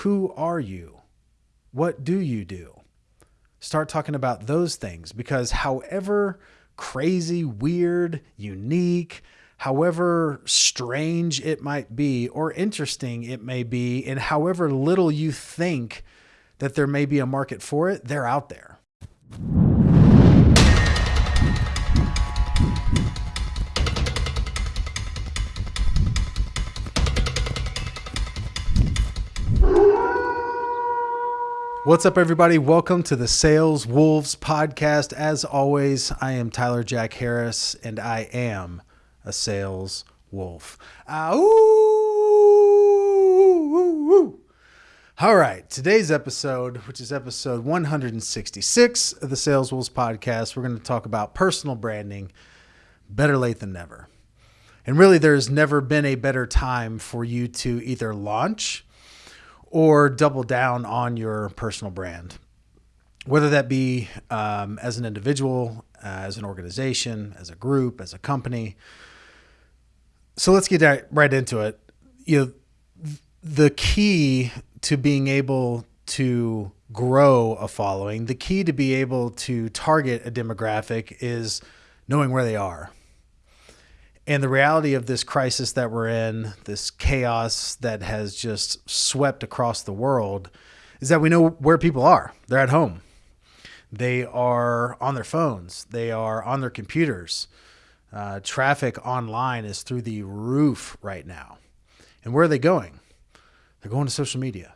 Who are you? What do you do? Start talking about those things because, however crazy, weird, unique, however strange it might be or interesting it may be, and however little you think that there may be a market for it, they're out there. What's up, everybody? Welcome to the Sales Wolves podcast. As always, I am Tyler Jack Harris, and I am a sales wolf. Uh, All right, today's episode, which is episode 166 of the Sales Wolves podcast, we're going to talk about personal branding. Better late than never. And really, there's never been a better time for you to either launch or double down on your personal brand, whether that be um, as an individual, uh, as an organization, as a group, as a company. So let's get right into it. You know, the key to being able to grow a following, the key to be able to target a demographic is knowing where they are and the reality of this crisis that we're in, this chaos that has just swept across the world, is that we know where people are. They're at home. They are on their phones. They are on their computers. Uh, traffic online is through the roof right now. And where are they going? They're going to social media.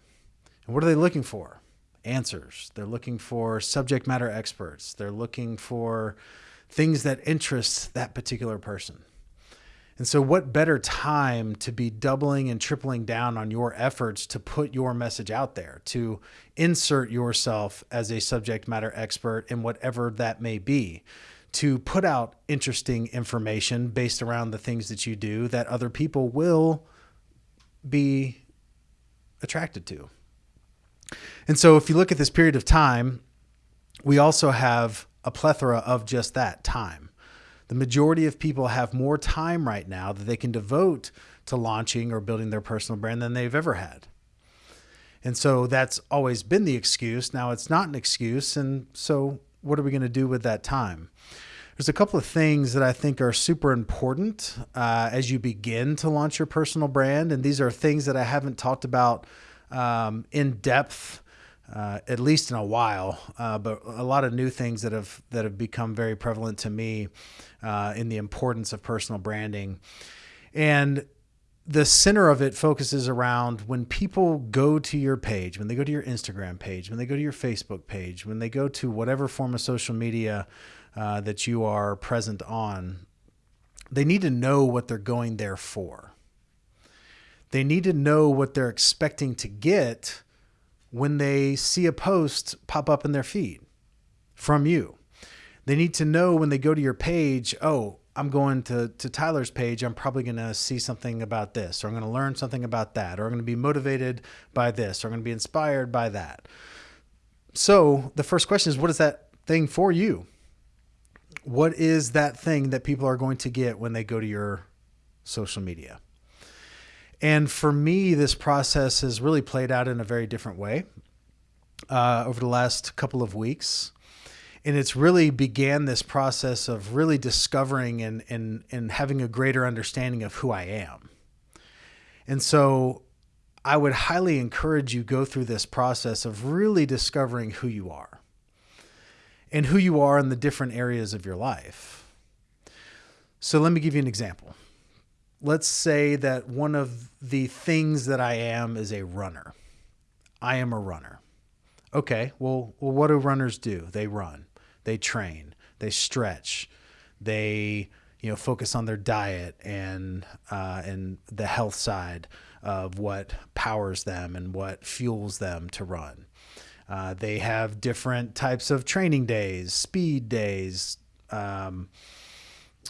And what are they looking for? Answers. They're looking for subject matter experts. They're looking for things that interest that particular person. And so, what better time to be doubling and tripling down on your efforts to put your message out there, to insert yourself as a subject matter expert in whatever that may be, to put out interesting information based around the things that you do that other people will be attracted to. And so, if you look at this period of time, we also have a plethora of just that time the majority of people have more time right now that they can devote to launching or building their personal brand than they've ever had. And so that's always been the excuse. Now it's not an excuse. And so what are we going to do with that time? There's a couple of things that I think are super important uh, as you begin to launch your personal brand. And these are things that I haven't talked about um, in depth uh, at least in a while, uh, but a lot of new things that have that have become very prevalent to me uh, in the importance of personal branding, and the center of it focuses around when people go to your page, when they go to your Instagram page, when they go to your Facebook page, when they go to whatever form of social media uh, that you are present on, they need to know what they're going there for. They need to know what they're expecting to get when they see a post pop up in their feed from you. They need to know when they go to your page, oh, I'm going to, to Tyler's page, I'm probably going to see something about this, or I'm going to learn something about that, or I'm going to be motivated by this, or I'm going to be inspired by that. So the first question is, what is that thing for you? What is that thing that people are going to get when they go to your social media? And for me, this process has really played out in a very different way uh, over the last couple of weeks. And it's really began this process of really discovering and, and, and having a greater understanding of who I am. And so I would highly encourage you go through this process of really discovering who you are and who you are in the different areas of your life. So let me give you an example let's say that one of the things that I am is a runner. I am a runner. Okay, well, well what do runners do? They run, they train, they stretch, they you know focus on their diet and uh, and the health side of what powers them and what fuels them to run. Uh, they have different types of training days, speed days. Um,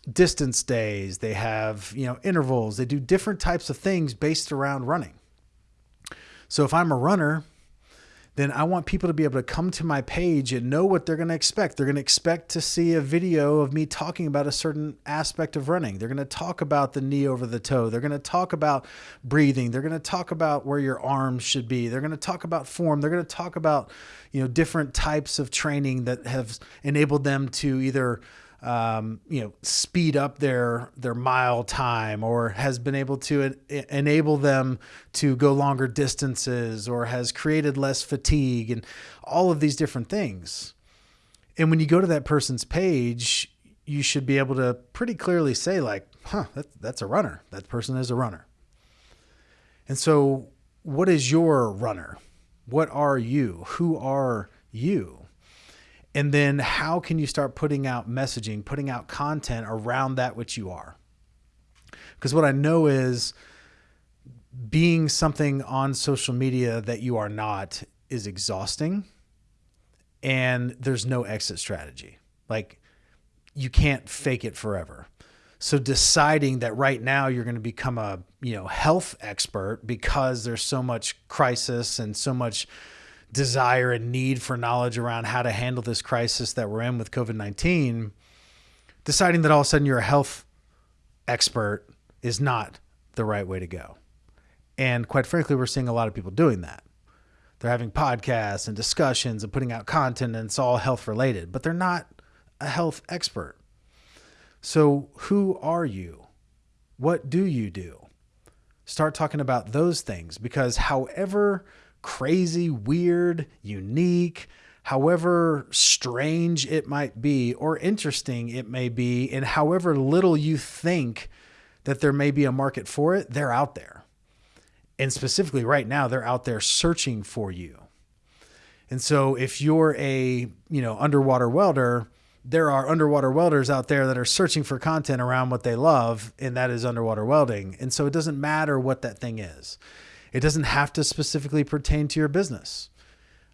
distance days, they have, you know, intervals, they do different types of things based around running. So if I'm a runner, then I want people to be able to come to my page and know what they're going to expect. They're going to expect to see a video of me talking about a certain aspect of running. They're going to talk about the knee over the toe. They're going to talk about breathing. They're going to talk about where your arms should be. They're going to talk about form. They're going to talk about, you know, different types of training that have enabled them to either um, you know speed up their their mile time or has been able to enable them to go longer distances or has created less fatigue and all of these different things. And when you go to that person's page you should be able to pretty clearly say like huh that, that's a runner. That person is a runner. And so what is your runner? What are you? Who are you and then how can you start putting out messaging, putting out content around that which you are? Because what I know is being something on social media that you are not is exhausting and there's no exit strategy. Like you can't fake it forever. So deciding that right now you're going to become a, you know, health expert because there's so much crisis and so much desire and need for knowledge around how to handle this crisis that we're in with COVID 19, deciding that all of a sudden you're a health expert is not the right way to go. And quite frankly, we're seeing a lot of people doing that. They're having podcasts and discussions and putting out content, and it's all health related, but they're not a health expert. So, who are you? What do you do? Start talking about those things because, however, crazy, weird, unique, however strange it might be or interesting it may be, and however little you think that there may be a market for it, they're out there. And specifically right now, they're out there searching for you. And so if you're a, you know, underwater welder, there are underwater welders out there that are searching for content around what they love, and that is underwater welding. And so it doesn't matter what that thing is. It doesn't have to specifically pertain to your business.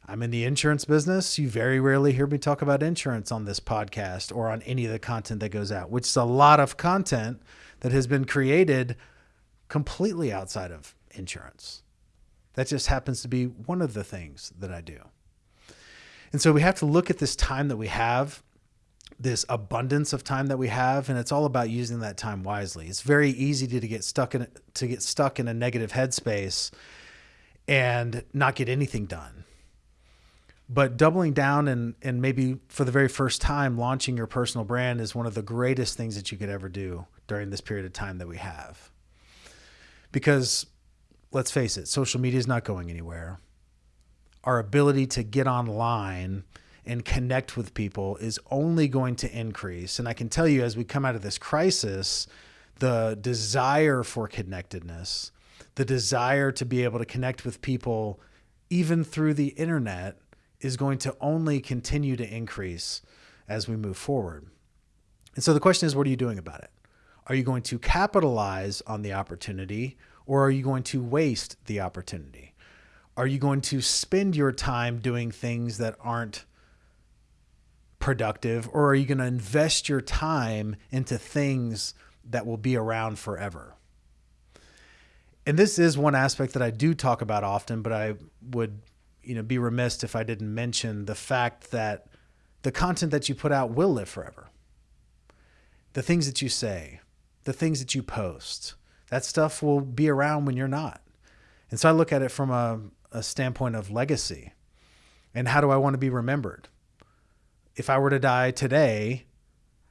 I'm in the insurance business. You very rarely hear me talk about insurance on this podcast or on any of the content that goes out, which is a lot of content that has been created completely outside of insurance. That just happens to be one of the things that I do. And so we have to look at this time that we have this abundance of time that we have and it's all about using that time wisely. It's very easy to, to get stuck in to get stuck in a negative headspace and not get anything done. But doubling down and and maybe for the very first time launching your personal brand is one of the greatest things that you could ever do during this period of time that we have. Because let's face it social media is not going anywhere. Our ability to get online and connect with people is only going to increase. And I can tell you, as we come out of this crisis, the desire for connectedness, the desire to be able to connect with people, even through the internet, is going to only continue to increase as we move forward. And so the question is, what are you doing about it? Are you going to capitalize on the opportunity or are you going to waste the opportunity? Are you going to spend your time doing things that aren't productive or are you going to invest your time into things that will be around forever? And this is one aspect that I do talk about often, but I would, you know, be remiss if I didn't mention the fact that the content that you put out will live forever. The things that you say, the things that you post, that stuff will be around when you're not. And so I look at it from a, a standpoint of legacy and how do I want to be remembered? If I were to die today,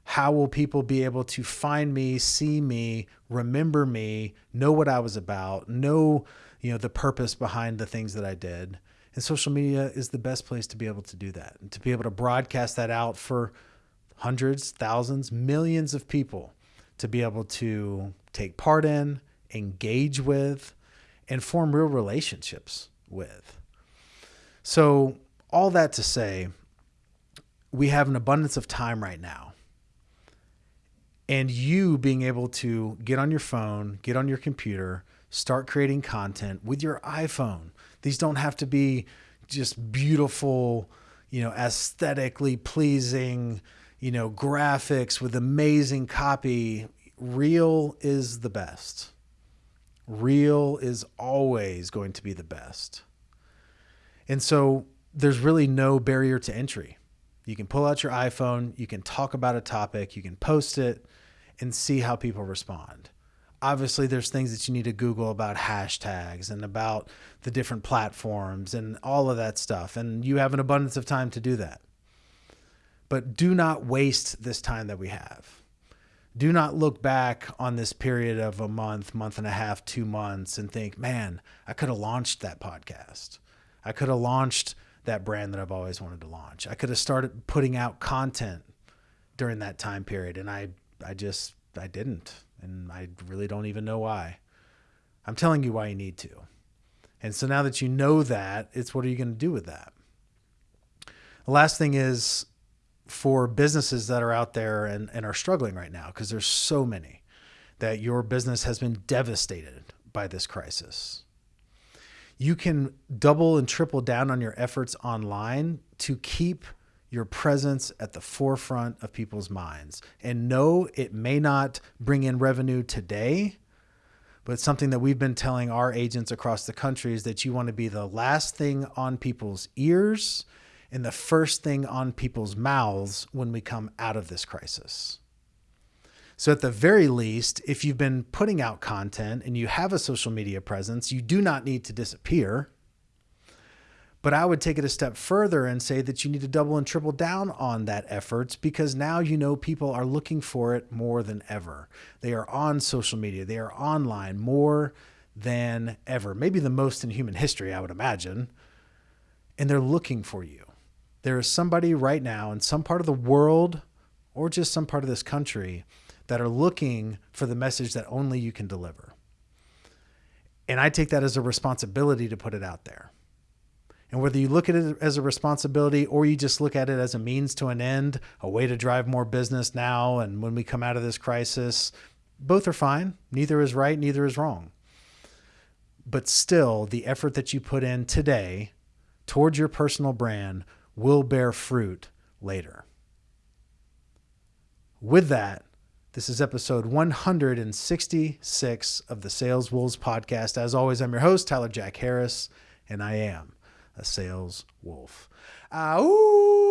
how will people be able to find me, see me, remember me, know what I was about, know, you know, the purpose behind the things that I did? And social media is the best place to be able to do that and to be able to broadcast that out for hundreds, thousands, millions of people to be able to take part in, engage with, and form real relationships with. So, all that to say, we have an abundance of time right now. And you being able to get on your phone, get on your computer, start creating content with your iPhone. These don't have to be just beautiful, you know, aesthetically pleasing, you know, graphics with amazing copy. Real is the best. Real is always going to be the best. And so there's really no barrier to entry. You can pull out your iPhone, you can talk about a topic, you can post it and see how people respond. Obviously, there's things that you need to Google about hashtags and about the different platforms and all of that stuff. And you have an abundance of time to do that. But do not waste this time that we have. Do not look back on this period of a month, month and a half, two months, and think, man, I could have launched that podcast. I could have launched that brand that I've always wanted to launch. I could have started putting out content during that time period, and I, I just, I didn't, and I really don't even know why. I'm telling you why you need to. And so now that you know that, it's what are you going to do with that? The last thing is for businesses that are out there and, and are struggling right now, because there's so many that your business has been devastated by this crisis. You can double and triple down on your efforts online to keep your presence at the forefront of people's minds. And no, it may not bring in revenue today, but something that we've been telling our agents across the country is that you want to be the last thing on people's ears and the first thing on people's mouths when we come out of this crisis. So, at the very least, if you've been putting out content and you have a social media presence, you do not need to disappear. But I would take it a step further and say that you need to double and triple down on that effort because now you know people are looking for it more than ever. They are on social media, they are online more than ever, maybe the most in human history, I would imagine. And they're looking for you. There is somebody right now in some part of the world or just some part of this country that are looking for the message that only you can deliver. And I take that as a responsibility to put it out there. And whether you look at it as a responsibility or you just look at it as a means to an end, a way to drive more business now and when we come out of this crisis, both are fine. Neither is right, neither is wrong. But still, the effort that you put in today towards your personal brand will bear fruit later. With that, this is episode 166 of the Sales Wolves podcast. As always, I'm your host, Tyler Jack Harris, and I am a sales wolf. Uh, Ow!